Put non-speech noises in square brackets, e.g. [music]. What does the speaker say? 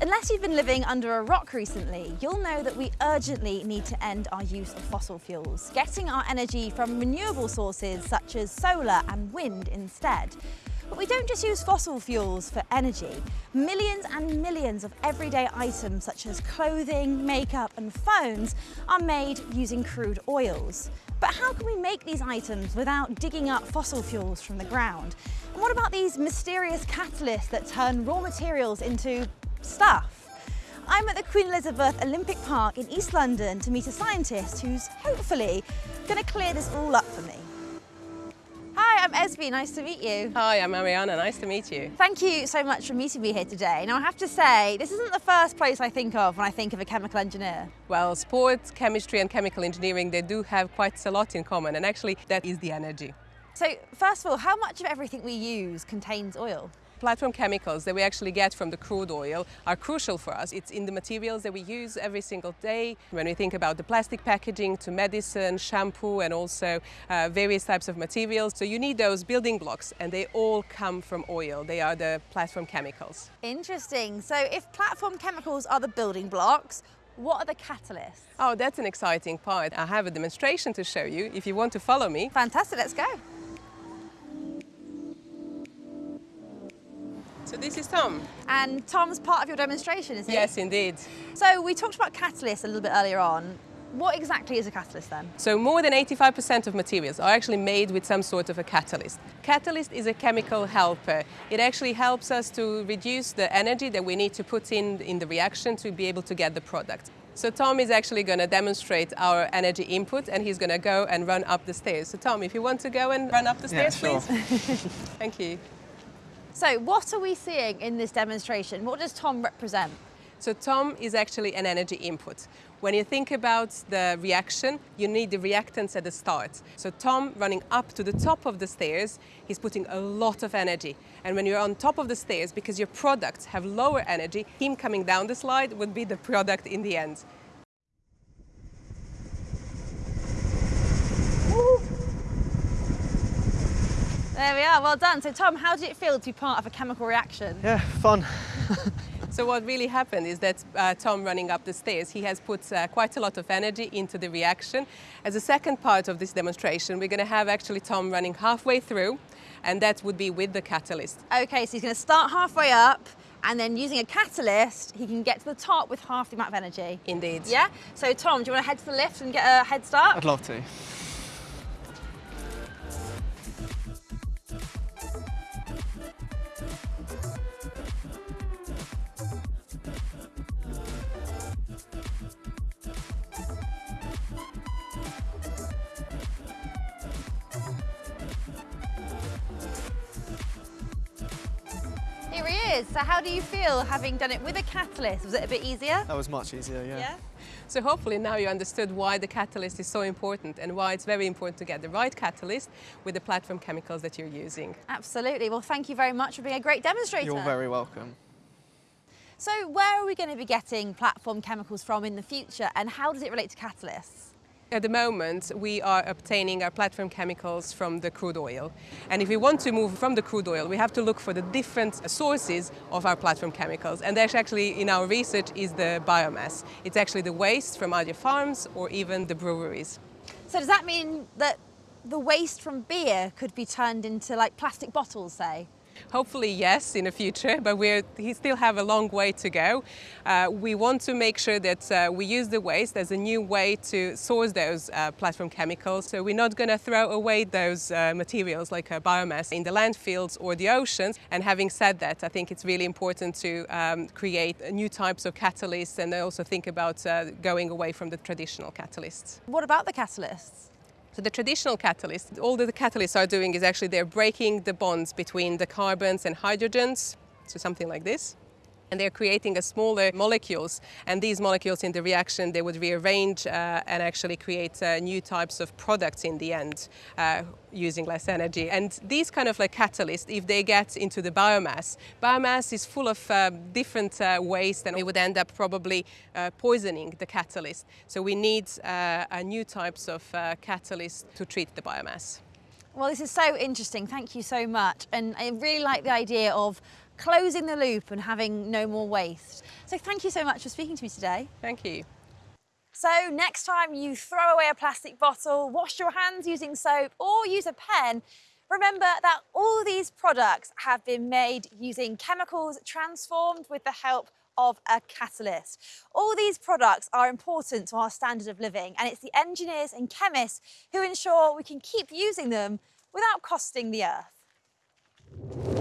Unless you've been living under a rock recently, you'll know that we urgently need to end our use of fossil fuels, getting our energy from renewable sources such as solar and wind instead. But we don't just use fossil fuels for energy. Millions and millions of everyday items such as clothing, makeup and phones are made using crude oils. But how can we make these items without digging up fossil fuels from the ground? And what about these mysterious catalysts that turn raw materials into stuff. I'm at the Queen Elizabeth Olympic Park in East London to meet a scientist who's hopefully going to clear this all up for me. Hi, I'm Esby, nice to meet you. Hi, I'm Mariana, nice to meet you. Thank you so much for meeting me here today. Now I have to say, this isn't the first place I think of when I think of a chemical engineer. Well, sports, chemistry and chemical engineering, they do have quite a lot in common and actually that is the energy. So first of all, how much of everything we use contains oil? Platform chemicals that we actually get from the crude oil are crucial for us. It's in the materials that we use every single day. When we think about the plastic packaging to medicine, shampoo and also uh, various types of materials. So you need those building blocks and they all come from oil. They are the platform chemicals. Interesting. So if platform chemicals are the building blocks, what are the catalysts? Oh, that's an exciting part. I have a demonstration to show you if you want to follow me. Fantastic, let's go. So this is Tom. And Tom's part of your demonstration, is he? Yes, indeed. So we talked about catalysts a little bit earlier on. What exactly is a catalyst then? So more than 85% of materials are actually made with some sort of a catalyst. Catalyst is a chemical helper. It actually helps us to reduce the energy that we need to put in in the reaction to be able to get the product. So Tom is actually going to demonstrate our energy input and he's going to go and run up the stairs. So Tom, if you want to go and run up the stairs, yeah, sure. please. [laughs] Thank you. So what are we seeing in this demonstration? What does Tom represent? So Tom is actually an energy input. When you think about the reaction, you need the reactants at the start. So Tom running up to the top of the stairs, he's putting a lot of energy. And when you're on top of the stairs, because your products have lower energy, him coming down the slide would be the product in the end. There we are, well done. So Tom, how did it feel to be part of a chemical reaction? Yeah, fun. [laughs] so what really happened is that uh, Tom running up the stairs, he has put uh, quite a lot of energy into the reaction. As a second part of this demonstration, we're going to have actually Tom running halfway through, and that would be with the catalyst. Okay, so he's going to start halfway up, and then using a catalyst, he can get to the top with half the amount of energy. Indeed. Yeah? So Tom, do you want to head to the lift and get a head start? I'd love to. Is. So how do you feel having done it with a catalyst? Was it a bit easier? That was much easier, yeah. Yeah? So hopefully now you understood why the catalyst is so important and why it's very important to get the right catalyst with the platform chemicals that you're using. Absolutely. Well, thank you very much for being a great demonstrator. You're very welcome. So where are we going to be getting platform chemicals from in the future and how does it relate to catalysts? At the moment, we are obtaining our platform chemicals from the crude oil. And if we want to move from the crude oil, we have to look for the different sources of our platform chemicals. And that's actually, in our research, is the biomass. It's actually the waste from other farms or even the breweries. So does that mean that the waste from beer could be turned into like plastic bottles, say? Hopefully, yes, in the future, but we still have a long way to go. Uh, we want to make sure that uh, we use the waste as a new way to source those uh, platform chemicals. So we're not going to throw away those uh, materials like uh, biomass in the landfills or the oceans. And having said that, I think it's really important to um, create new types of catalysts and also think about uh, going away from the traditional catalysts. What about the catalysts? So the traditional catalysts, all that the catalysts are doing is actually they're breaking the bonds between the carbons and hydrogens, so something like this. And they're creating a smaller molecules, and these molecules in the reaction, they would rearrange uh, and actually create uh, new types of products in the end, uh, using less energy. And these kind of like catalysts, if they get into the biomass, biomass is full of uh, different uh, waste and it would end up probably uh, poisoning the catalyst. So we need new types of catalysts to treat the biomass. Well, this is so interesting. Thank you so much. And I really like the idea of closing the loop and having no more waste. So thank you so much for speaking to me today. Thank you. So next time you throw away a plastic bottle, wash your hands using soap or use a pen, remember that all these products have been made using chemicals transformed with the help of a catalyst. All these products are important to our standard of living and it's the engineers and chemists who ensure we can keep using them without costing the earth.